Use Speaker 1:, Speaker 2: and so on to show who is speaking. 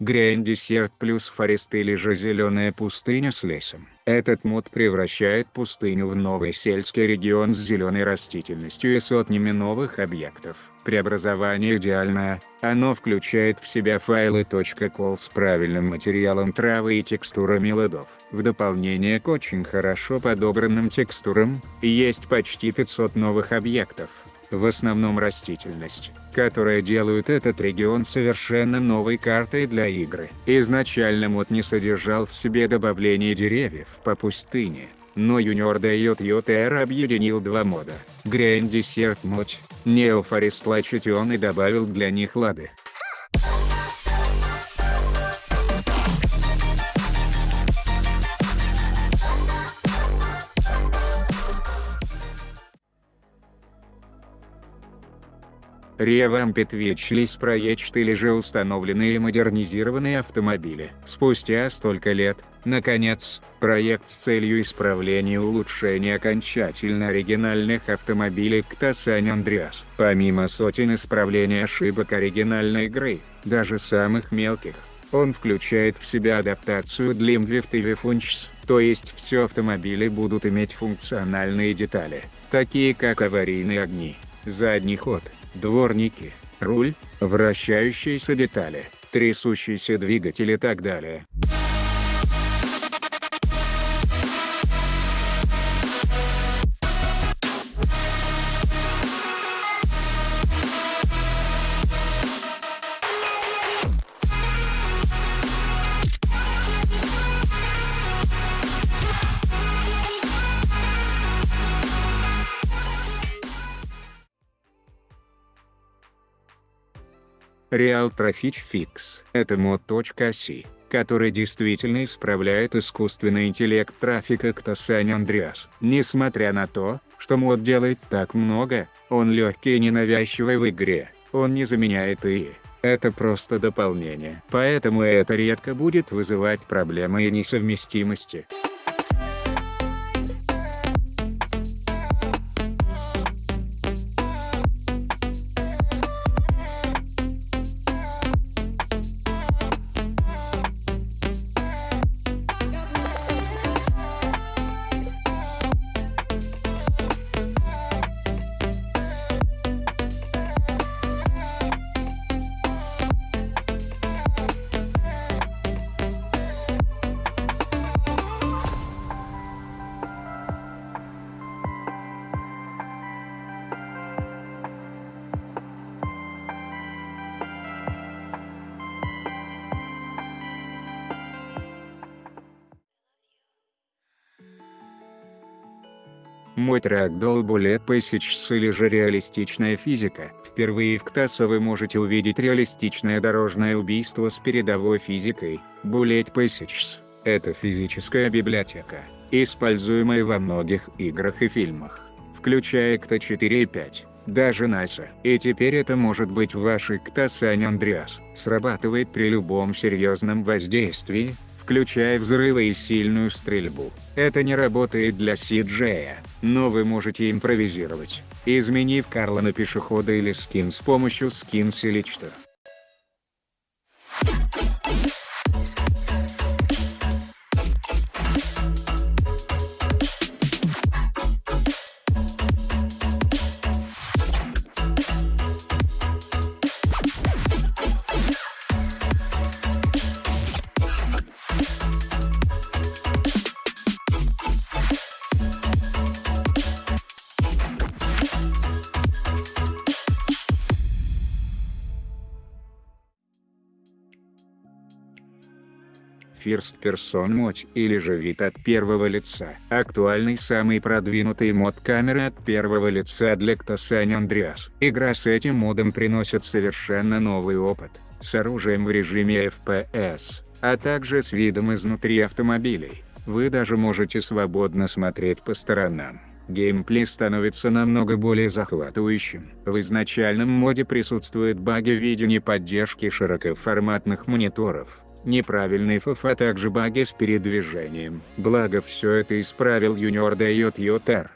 Speaker 1: Desert плюс Forest или же зеленая пустыня с лесом. Этот мод превращает пустыню в новый сельский регион с зеленой растительностью и сотнями новых объектов. Преобразование идеальное, оно включает в себя файлы .col с правильным материалом травы и текстурами ладов. В дополнение к очень хорошо подобранным текстурам, есть почти 500 новых объектов в основном растительность, которая делают этот регион совершенно новой картой для игры. Изначально мод не содержал в себе добавление деревьев по пустыне, но Junior DJR объединил два мода. Desert Mod, Neo Forest Lachation и добавил для них лады. Ревампит Ветчлис проект или же установленные модернизированные автомобили. Спустя столько лет, наконец, проект с целью исправления и улучшения окончательно оригинальных автомобилей к Сан-Андреас. Помимо сотен исправлений ошибок оригинальной игры, даже самых мелких, он включает в себя адаптацию Limbift и Vifunchs, то есть все автомобили будут иметь функциональные детали, такие как аварийные огни, задний ход, дворники, руль, вращающиеся детали, трясущийся двигатель и так далее. Real Traffic Fix – это мод.си, который действительно исправляет искусственный интеллект трафика к Сан-Андреас. Несмотря на то, что мод делает так много, он легкий и ненавязчивый в игре, он не заменяет ИИ. Это просто дополнение. Поэтому это редко будет вызывать проблемы и несовместимости. Мой трек Bullet Passages или же реалистичная физика. Впервые в КТАСа вы можете увидеть реалистичное дорожное убийство с передовой физикой. Bullet Passages – это физическая библиотека, используемая во многих играх и фильмах, включая КТА 4 и 5 даже НАСА. И теперь это может быть в вашей КТА Сан-Андреас. Срабатывает при любом серьезном воздействии, включая взрывы и сильную стрельбу. Это не работает для CJ, но вы можете импровизировать, изменив Карла на пешехода или скин с помощью скинс или First Person Mode или же вид от первого лица. Актуальный самый продвинутый мод камеры от первого лица для San Andreas. Игра с этим модом приносит совершенно новый опыт, с оружием в режиме FPS, а также с видом изнутри автомобилей. Вы даже можете свободно смотреть по сторонам. Геймплей становится намного более захватывающим. В изначальном моде присутствуют баги в виде неподдержки широкоформатных мониторов, неправильный фф а также баги с передвижением. Благо все это исправил Junior Dayot Yotar.